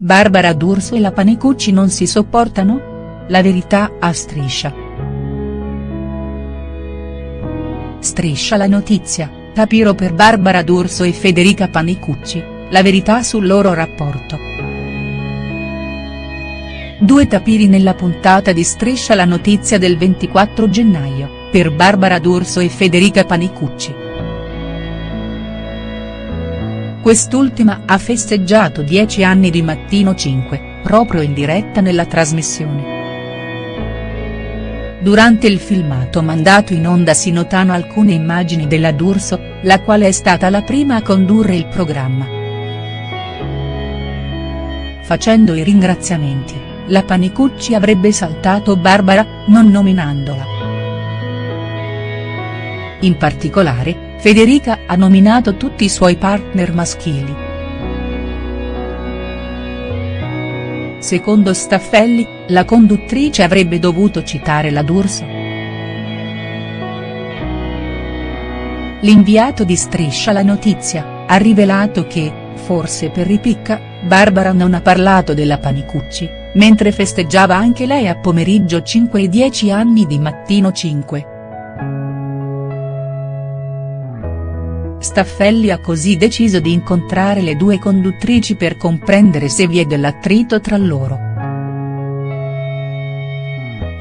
Barbara D'Urso e la Panicucci non si sopportano? La verità a striscia. Striscia la notizia, tapiro per Barbara D'Urso e Federica Panicucci, la verità sul loro rapporto. Due tapiri nella puntata di Striscia la notizia del 24 gennaio, per Barbara D'Urso e Federica Panicucci. Quest'ultima ha festeggiato 10 anni di Mattino 5, proprio in diretta nella trasmissione. Durante il filmato mandato in onda si notano alcune immagini della D'Urso, la quale è stata la prima a condurre il programma. Facendo i ringraziamenti, la Panicucci avrebbe saltato Barbara, non nominandola. In particolare, Federica ha nominato tutti i suoi partner maschili. Secondo Staffelli, la conduttrice avrebbe dovuto citare la D'Urso. L'inviato di Striscia la notizia, ha rivelato che, forse per ripicca, Barbara non ha parlato della Panicucci, mentre festeggiava anche lei a pomeriggio 5 e 10 anni di mattino 5. Staffelli ha così deciso di incontrare le due conduttrici per comprendere se vi è dell'attrito tra loro.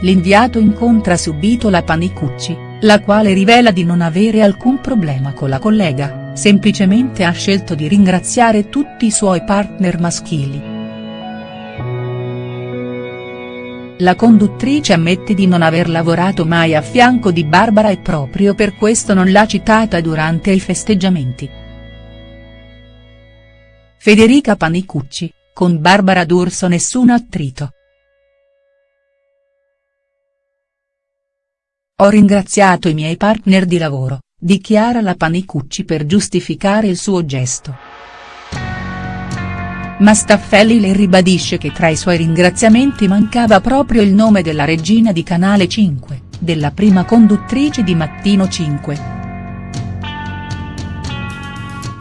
L'inviato incontra subito la Panicucci, la quale rivela di non avere alcun problema con la collega, semplicemente ha scelto di ringraziare tutti i suoi partner maschili. La conduttrice ammette di non aver lavorato mai a fianco di Barbara e proprio per questo non l'ha citata durante i festeggiamenti. Federica Panicucci, con Barbara D'Urso nessun attrito. Ho ringraziato i miei partner di lavoro, dichiara la Panicucci per giustificare il suo gesto ma Staffelli le ribadisce che tra i suoi ringraziamenti mancava proprio il nome della regina di Canale 5, della prima conduttrice di Mattino 5.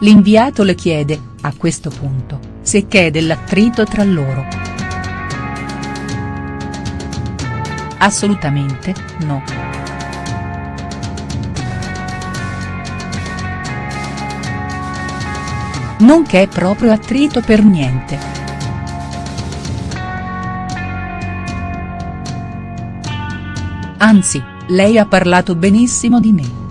L'inviato le chiede, a questo punto, se che è dell'attrito tra loro. Assolutamente, no. Non che è proprio attrito per niente. Anzi, lei ha parlato benissimo di me.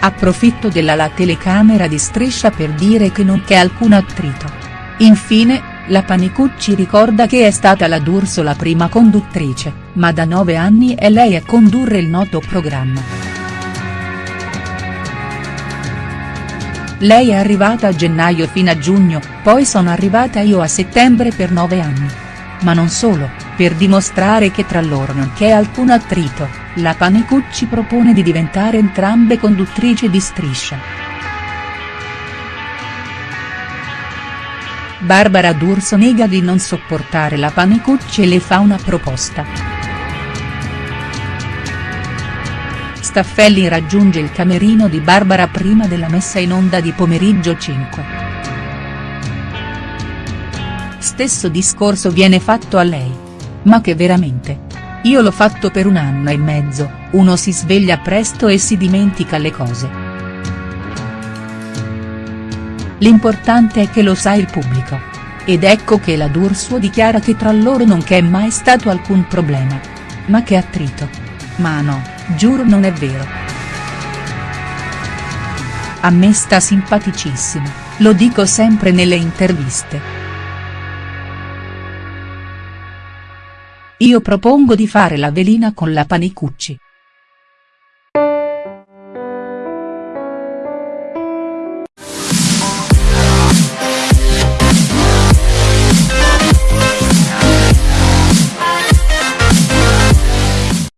Approfitto della la telecamera di striscia per dire che non c'è alcun attrito. Infine, la Panicucci ricorda che è stata la D'Urso la prima conduttrice, ma da nove anni è lei a condurre il noto programma. Lei è arrivata a gennaio fino a giugno, poi sono arrivata io a settembre per nove anni. Ma non solo, per dimostrare che tra loro non c'è alcun attrito, la Panicucci propone di diventare entrambe conduttrici di striscia. Barbara D'Urso nega di non sopportare la Panicucci e le fa una proposta. Staffelli raggiunge il camerino di Barbara prima della messa in onda di pomeriggio 5. Stesso discorso viene fatto a lei. Ma che veramente. Io l'ho fatto per un anno e mezzo, uno si sveglia presto e si dimentica le cose. L'importante è che lo sa il pubblico. Ed ecco che la D'Urso dichiara che tra loro non c'è mai stato alcun problema. Ma che attrito. Ma no. Giuro non è vero. A me sta simpaticissimo, lo dico sempre nelle interviste. Io propongo di fare la velina con la Panicucci.